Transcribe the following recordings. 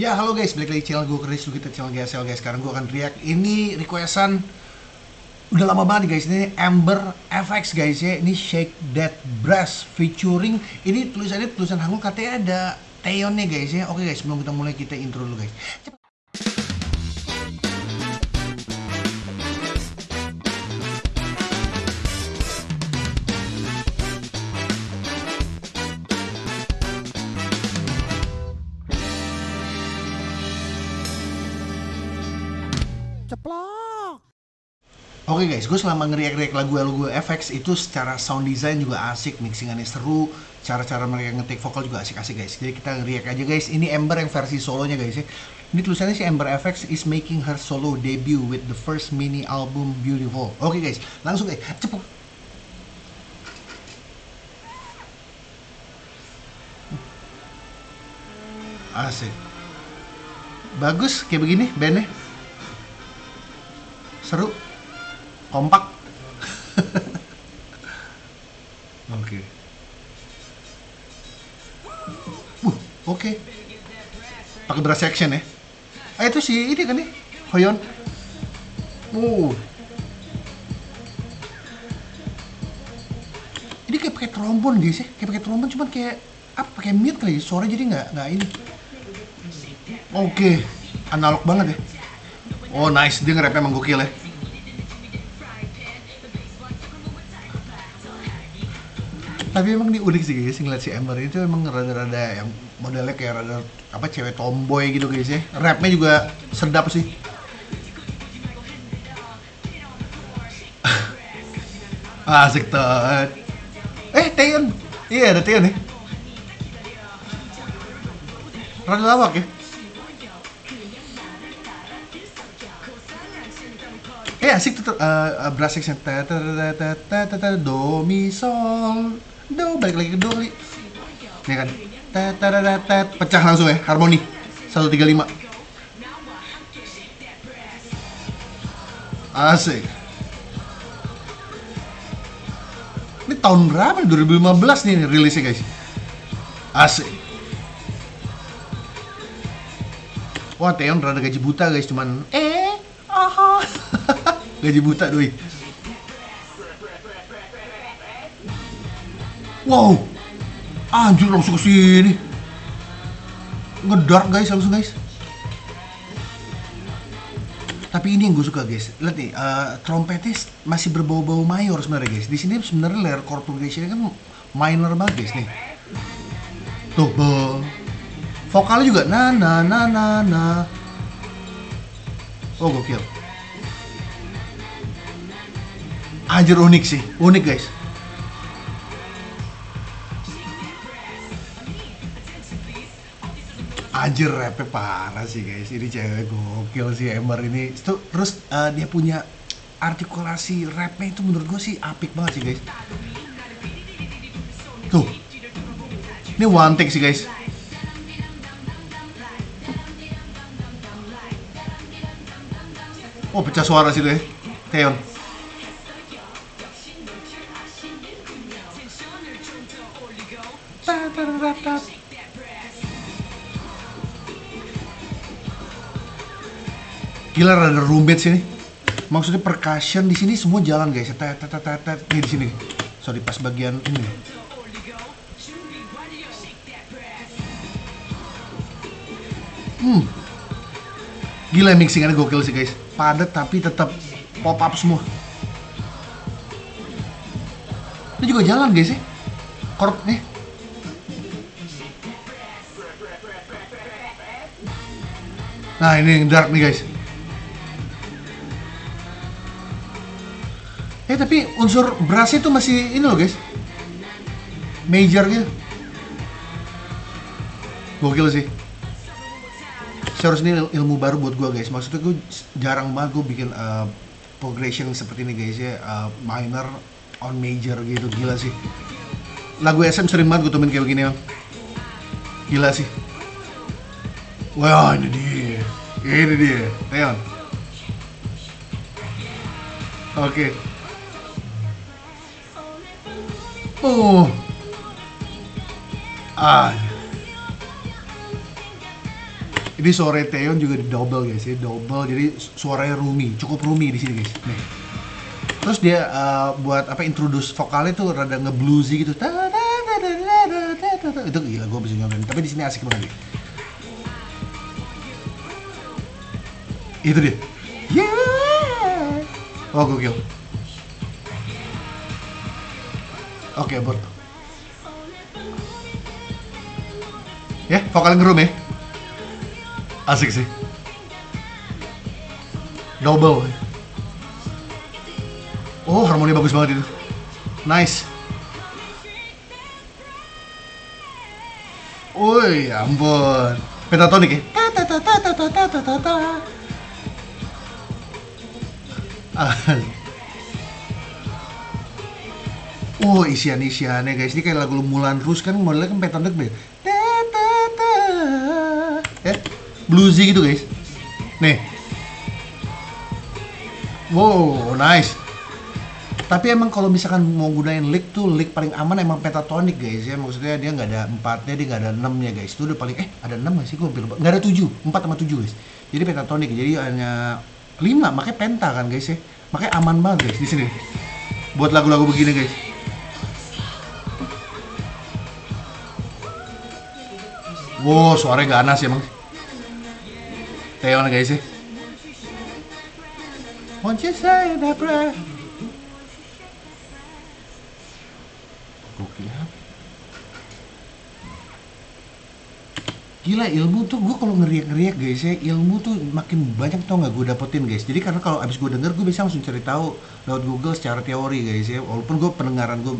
Ya halo guys, balik lagi channel gue Chris kita channel GSL guys. Sekarang gue akan react. Ini requestan udah lama banget guys. Ini Amber FX guys ya. Ini Shake That Brass featuring. Ini tulisannya tulisan Hangul katanya ada Taeyeon nih guys ya. Oke guys, sebelum kita mulai kita intro dulu guys. Cepet. Ceplok Oke guys, gue selama ngeriak-riak lagu-lagu FX itu secara sound design juga asik, mixingannya seru, cara-cara mereka ngetik vokal juga asik-asik guys. Jadi kita ngeriak aja guys. Ini Ember yang versi solonya guys ya. Ini tulisannya si Ember FX is making her solo debut with the first mini album Beautiful. Oke guys, langsung guys, cepet. Asik. Bagus kayak begini bandnya. Seru. Kompak. Oke. Uh oke. Pakai brass section ya. Ah itu si ini kan nih Hoyon uh. Ini kayak pakai trombon guys ya. Kayak pakai trombon cuman kayak apa pakai mute kali ya? suara jadi nggak nggak ini. Oke. Analog banget ya oh nice. Dia nge-rap emang gokil ya? Tapi emang ini unik sih guys ngeliat si Ember itu emang rada-rada yang modelnya kayak rada apa cewek tomboy gitu guys ya. Rapnya juga sedap sih. Asik tuh eh Taeyeon iya ada Taeyeon nih rada lawak ya Eh asik tuh uh, brass section do mi sol. Do balik lagi ke do kali ya kan? Pecah langsung ya harmoni. 135 asik. Ini tahun berapa nih? 2015 nih rilisnya guys. Asik. Wah Teon rada gaji buta guys cuman eh gaji buta doi. Wow. Anjir langsung ke sini. Ngedark guys langsung guys. Tapi ini yang gue suka guys. Lihat nih uh, trompetnya masih berbau-bau mayor sebenarnya guys. Di sini sebenarnya layer chord progression kan minor banget guys nih. Tuh be vokalnya juga na na na na na. Oh gokil Anjir unik sih, unik guys. Anjir rapnya parah sih guys, ini cewek gokil sih Ember ini. Terus uh, dia punya artikulasi rapnya itu menurut gue sih apik banget sih guys. Tuh, ini one take sih guys. Oh pecah suara sih tuh ya, Teon. Gila rada rumit sini. Maksudnya percussion di sini semua jalan guys. Tet tet tet tet di sini. Sorry pas bagian ini. Hmm. Gila mixingannya gokil sih guys. Padat tapi tetap pop up semua. Ini juga jalan guys ya. Chord nih. Nah ini yang dark nih guys. Eh tapi unsur brass itu masih ini loh guys. Major gitu. Gokil sih. Seharusnya ini ilmu baru buat gue guys. Maksudnya gue jarang banget gue bikin uh, progression seperti ini guys ya. Uh, minor on major gitu gila sih. Lagu SM sering banget gue temen kayak begini ya. Gila sih. Wah ini dia, ini dia Teon. oke. Okay. oh. Ah. Ini sore Teon juga di double guys ya double. Jadi suaranya rumi cukup rumi di sini guys. Nih. Terus dia uh, buat apa introduce vokalnya tuh rada ngebluesy gitu. Itu gila gue bisa nyobain. Tapi di sini asik banget nih. Itu dia. Yeah. Oh gokil. Oke, abort. Ya, vokal ngerum ya. Asik sih. Double. Oh, harmoni bagus banget itu. Nice. Woi, ampun. Pentatonik ya? Ta ta ta ta ta ta ta ta. Oh, isian-isiannya guys. Ini kayak lagu Mulan Rouge kan modelnya kan pentatonik deh. Ta. Ya, bluesy gitu guys. Nih. Wow, nice. Tapi emang kalau misalkan mau gunain lick tuh lick paling aman emang pentatonic guys ya. Maksudnya dia nggak ada empatnya, dia nggak ada enamnya guys. Itu udah paling eh ada enam nggak sih gue. Nggak ada tujuh, empat sama tujuh guys. Jadi pentatonic jadi hanya lima, makanya penta kan guys ya. Makanya aman banget guys di sini. Buat lagu-lagu begini guys. Wow, suaranya ganas ya emang. Teon guys ya. Won't you say? Gila ilmu tuh gue kalau ngeriak-ngeriak guys ya ilmu tuh makin banyak tau nggak gue dapetin guys. Jadi karena kalau abis gue denger gue bisa langsung cari tahu lewat Google secara teori guys ya. Walaupun gue pendengaran gue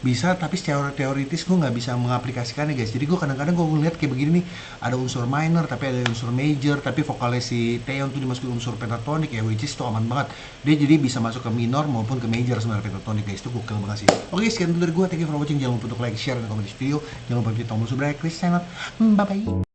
bisa tapi secara teoritis gue nggak bisa mengaplikasikannya guys. Jadi gue kadang-kadang gue ngeliat kayak begini nih ada unsur minor tapi ada unsur major tapi vokalnya si Taeyeon tuh dimasukin unsur pentatonik ya which is tuh aman banget. Dia jadi bisa masuk ke minor maupun ke major sebenarnya pentatonik guys. Itu gokil banget sih. Oke sekian dulu dari gue thank you for watching. Jangan lupa untuk like share dan komen di video. Jangan lupa klik tombol subscribe. Chris channel. Bye bye